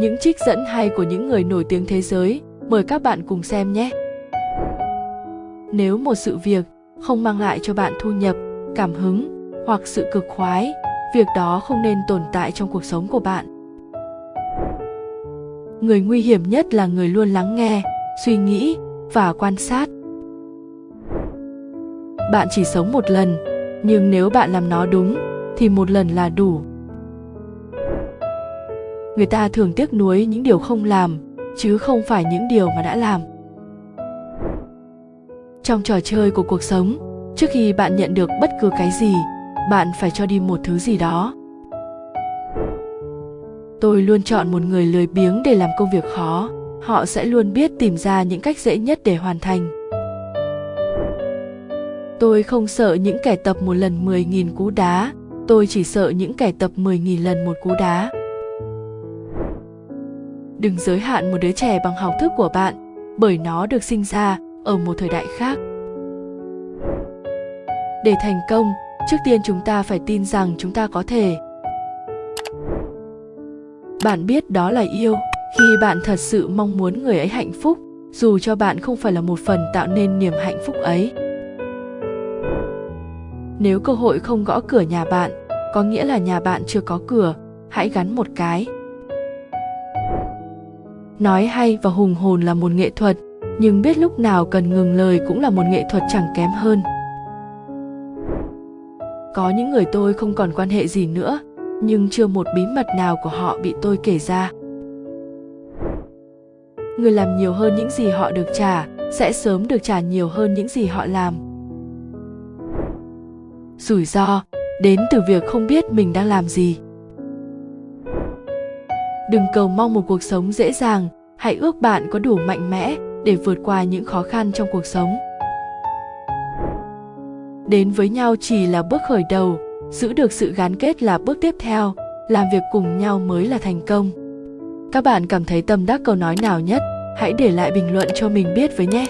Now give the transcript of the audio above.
những trích dẫn hay của những người nổi tiếng thế giới. Mời các bạn cùng xem nhé. Nếu một sự việc không mang lại cho bạn thu nhập, cảm hứng hoặc sự cực khoái, việc đó không nên tồn tại trong cuộc sống của bạn. Người nguy hiểm nhất là người luôn lắng nghe, suy nghĩ và quan sát. Bạn chỉ sống một lần, nhưng nếu bạn làm nó đúng, thì một lần là đủ người ta thường tiếc nuối những điều không làm, chứ không phải những điều mà đã làm. Trong trò chơi của cuộc sống, trước khi bạn nhận được bất cứ cái gì, bạn phải cho đi một thứ gì đó. Tôi luôn chọn một người lười biếng để làm công việc khó, họ sẽ luôn biết tìm ra những cách dễ nhất để hoàn thành. Tôi không sợ những kẻ tập một lần 10.000 cú đá, tôi chỉ sợ những kẻ tập 10.000 lần một cú đá đừng giới hạn một đứa trẻ bằng học thức của bạn, bởi nó được sinh ra ở một thời đại khác. Để thành công, trước tiên chúng ta phải tin rằng chúng ta có thể. Bạn biết đó là yêu. Khi bạn thật sự mong muốn người ấy hạnh phúc, dù cho bạn không phải là một phần tạo nên niềm hạnh phúc ấy. Nếu cơ hội không gõ cửa nhà bạn, có nghĩa là nhà bạn chưa có cửa, hãy gắn một cái nói hay và hùng hồn là một nghệ thuật, nhưng biết lúc nào cần ngừng lời cũng là một nghệ thuật chẳng kém hơn. Có những người tôi không còn quan hệ gì nữa, nhưng chưa một bí mật nào của họ bị tôi kể ra. Người làm nhiều hơn những gì họ được trả, sẽ sớm được trả nhiều hơn những gì họ làm. Rủi ro, đến từ việc không biết mình đang làm gì đừng cầu mong một cuộc sống dễ dàng, hãy ước bạn có đủ mạnh mẽ để vượt qua những khó khăn trong cuộc sống. Đến với nhau chỉ là bước khởi đầu, giữ được sự gắn kết là bước tiếp theo, làm việc cùng nhau mới là thành công. Các bạn cảm thấy tâm đắc câu nói nào nhất? Hãy để lại bình luận cho mình biết với nhé!